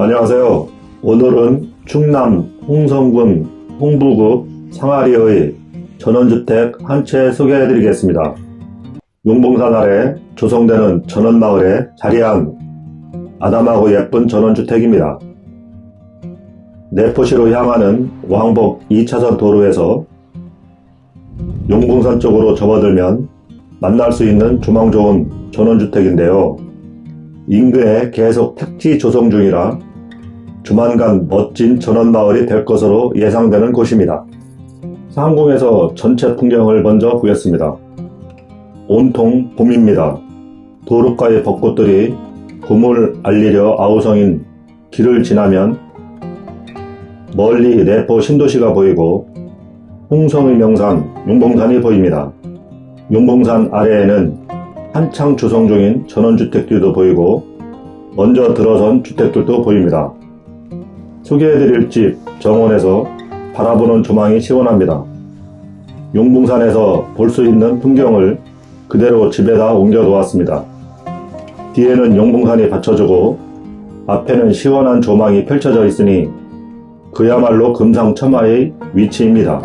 안녕하세요. 오늘은 충남 홍성군 홍부구 상아리의 전원주택 한 채 소개해 드리겠습니다. 용봉산 아래 조성되는 전원마을에 자리한 아담하고 예쁜 전원주택입니다. 내포시로 향하는 왕복 2차선 도로에서 용봉산 쪽으로 접어들면 만날 수 있는 조망 좋은 전원주택인데요. 인근에 계속 택지 조성 중이라 조만간 멋진 전원마을이 될 것으로 예상되는 곳입니다. 상공에서 전체 풍경을 먼저 보겠습니다. 온통 봄입니다. 도로가의 벚꽃들이 봄을 알리려 아우성인 길을 지나면 멀리 내포 신도시가 보이고 홍성의 명산 용봉산이 보입니다. 용봉산 아래에는 한창 조성 중인 전원주택들도 보이고 먼저 들어선 주택들도 보입니다. 소개해드릴 집 정원에서 바라보는 조망이 시원합니다. 용봉산에서 볼 수 있는 풍경을 그대로 집에다 옮겨 놓았습니다. 뒤에는 용봉산이 받쳐주고 앞에는 시원한 조망이 펼쳐져 있으니 그야말로 금상첨화의 위치입니다.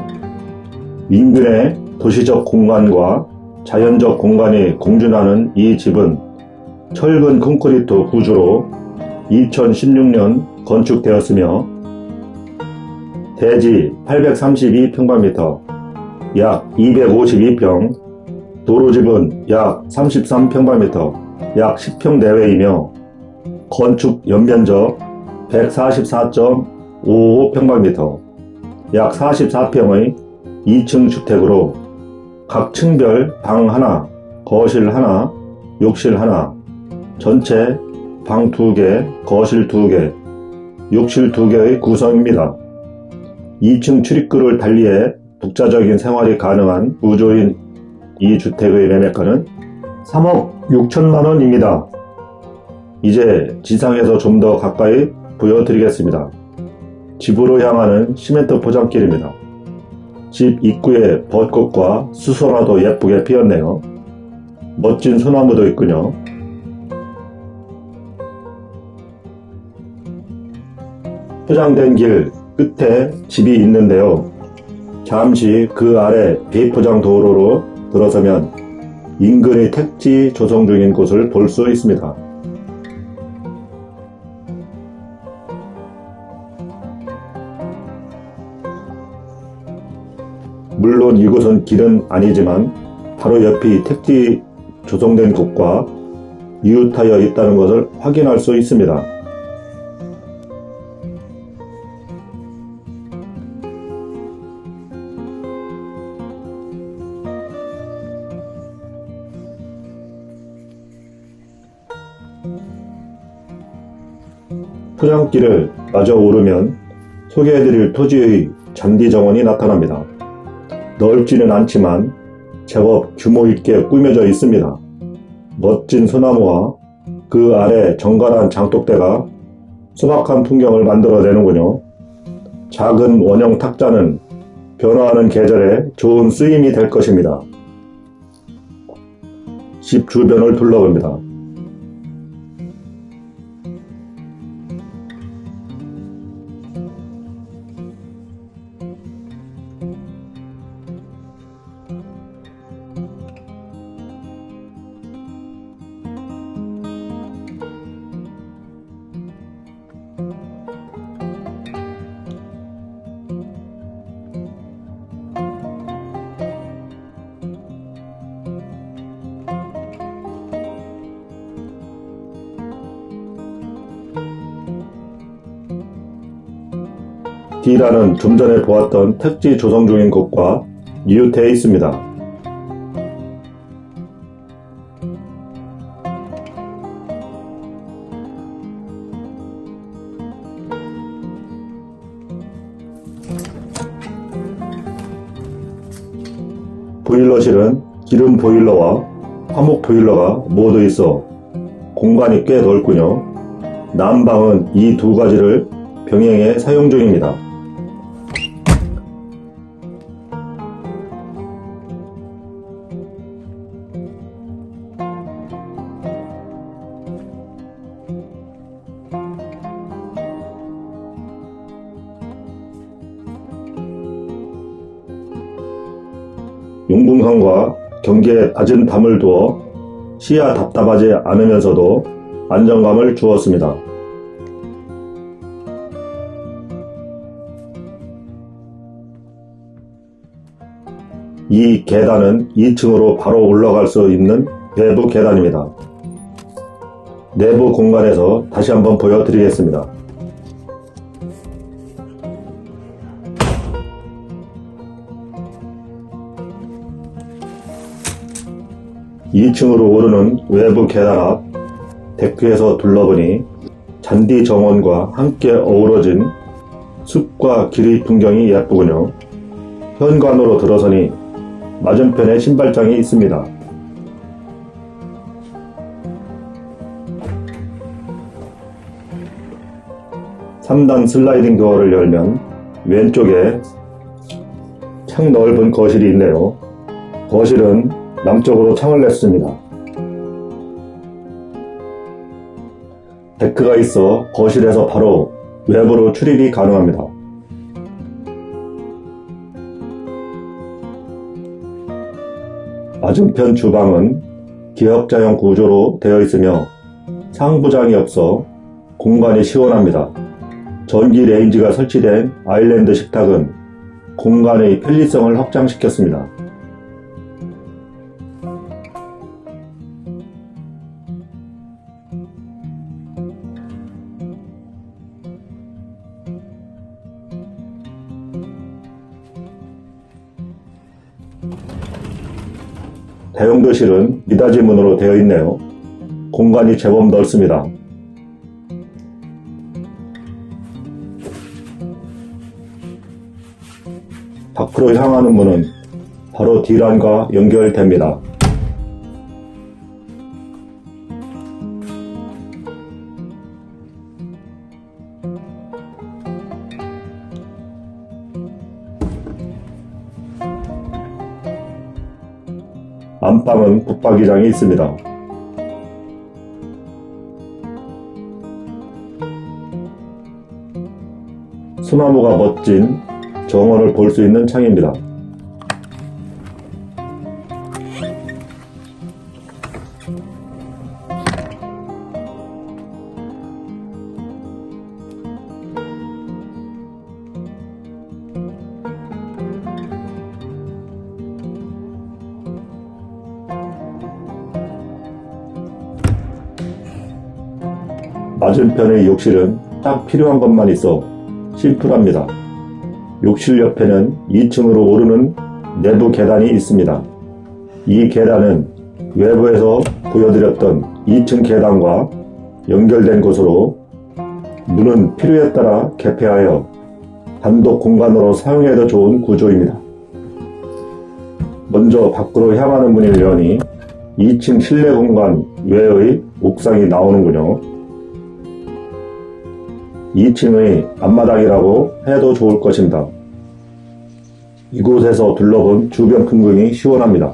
인근의 도시적 공간과 자연적 공간이 공존하는 이 집은 철근 콘크리트 구조로 2016년 건축되었으며 대지 832평방미터 약 252평 도로집은 약 33평방미터 약 10평 내외이며 건축 연면적 144.55평방미터 약 44평의 2층 주택으로 각 층별 방 하나, 거실 하나, 욕실 하나, 전체 방 2개, 거실 2개, 욕실 2개의 구성입니다. 2층 출입구를 달리해 독자적인 생활이 가능한 우조인 이 주택의 매매가는 3억 6천만 원입니다. 이제 지상에서 좀 더 가까이 보여드리겠습니다. 집으로 향하는 시멘트 포장길입니다. 집 입구에 벚꽃과 수소라도 예쁘게 피었네요. 멋진 소나무도 있군요. 포장된 길 끝에 집이 있는데요. 잠시 그 아래 비포장 도로로 들어서면 인근의 택지 조성 중인 곳을 볼 수 있습니다. 물론 이곳은 길은 아니지만 바로 옆이 택지 조성된 곳과 이웃하여 있다는 것을 확인할 수 있습니다. 포장길을 마저 오르면 소개해드릴 토지의 잔디 정원이 나타납니다. 넓지는 않지만 제법 규모 있게 꾸며져 있습니다. 멋진 소나무와 그 아래 정갈한 장독대가 소박한 풍경을 만들어내는군요. 작은 원형 탁자는 변화하는 계절에 좋은 쓰임이 될 것입니다. 집 주변을 둘러봅니다. D라는 좀 전에 보았던 택지 조성 중인 곳과 이웃해 있습니다. 보일러실은 기름 보일러와 화목 보일러가 모두 있어 공간이 꽤 넓군요. 난방은 이 두 가지를 병행해 사용 중입니다. 용궁성과 경계에 낮은 담을 두어 시야 답답하지 않으면서도 안정감을 주었습니다. 이 계단은 2층으로 바로 올라갈 수 있는 외부 계단입니다. 내부 공간에서 다시 한번 보여드리겠습니다. 2층으로 오르는 외부 계단 앞 데크에서 둘러보니 잔디 정원과 함께 어우러진 숲과 길의 풍경이 예쁘군요. 현관으로 들어서니 맞은편에 신발장이 있습니다. (3단) 슬라이딩 도어를 열면 왼쪽에 창 넓은 거실이 있네요. 거실은 남쪽으로 창을 냈습니다. 데크가 있어 거실에서 바로 외부로 출입이 가능합니다. 맞은편 주방은 기역자형 구조로 되어 있으며 상부장이 없어 공간이 시원합니다. 전기 레인지가 설치된 아일랜드 식탁은 공간의 편리성을 확장시켰습니다. 다용도실은 미닫이 문으로 되어 있네요. 공간이 제법 넓습니다. 밖으로 향하는 문은 바로 D란과 연결됩니다. 안방은 붙박이장이 있습니다. 소나무가 멋진 정원을 볼 수 있는 창입니다. 맞은편의 욕실은 딱 필요한 것만 있어 심플합니다. 욕실 옆에는 2층으로 오르는 내부 계단이 있습니다. 이 계단은 외부에서 보여드렸던 2층 계단과 연결된 곳으로 문은 필요에 따라 개폐하여 단독 공간으로 사용해도 좋은 구조입니다. 먼저 밖으로 향하는 문을 여니 2층 실내 공간 외의 옥상이 나오는군요. 2층의 앞마당이라고 해도 좋을 것입니다. 이곳에서 둘러본 주변 풍경이 시원합니다.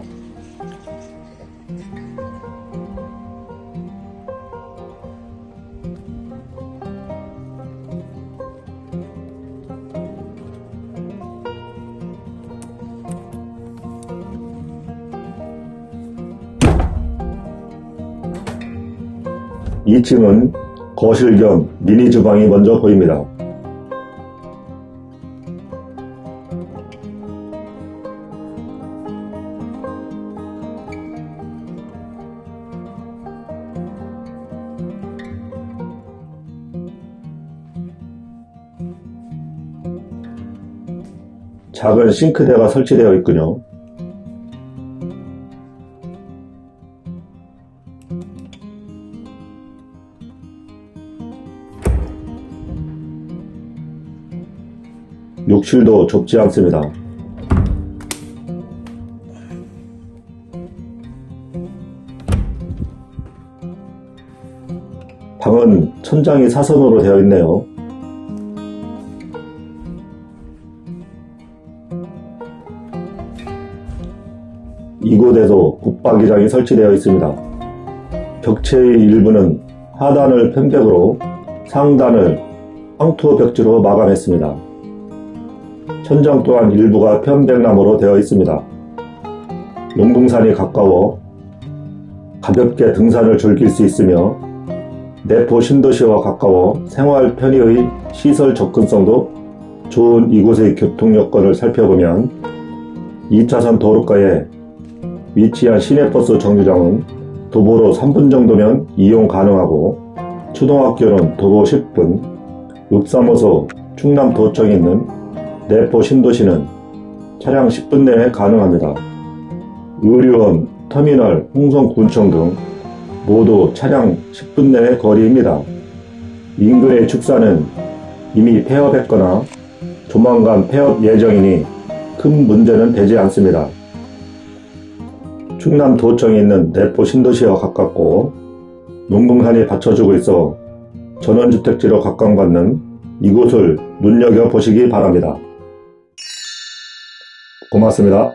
(2층은) 거실 겸 미니 주방이 먼저 보입니다. 작은 싱크대가 설치되어 있군요. 욕실도 좁지 않습니다. 방은 천장이 사선으로 되어 있네요. 이곳에도 붙박이장이 설치되어 있습니다. 벽체의 일부는 하단을 편백으로 상단을 황토 벽지로 마감했습니다. 천장 또한 일부가 편백나무로 되어 있습니다. 용궁산이 가까워 가볍게 등산을 즐길 수 있으며 내포 신도시와 가까워 생활 편의의 시설 접근성도 좋은 이곳의 교통 여건을 살펴보면 2차선 도로가에 위치한 시내버스 정류장은 도보로 3분 정도면 이용 가능하고 초등학교는 도보 10분, 읍사모소 충남도청에 있는 내포 신도시는 차량 10분 내에 가능합니다. 의료원, 터미널, 홍성군청 등 모두 차량 10분 내의 거리입니다. 인근의 축사는 이미 폐업했거나 조만간 폐업 예정이니 큰 문제는 되지 않습니다. 충남 도청에 있는 내포 신도시와 가깝고 농궁산이 받쳐주고 있어 전원주택지로 각광받는 이곳을 눈여겨보시기 바랍니다. 고맙습니다.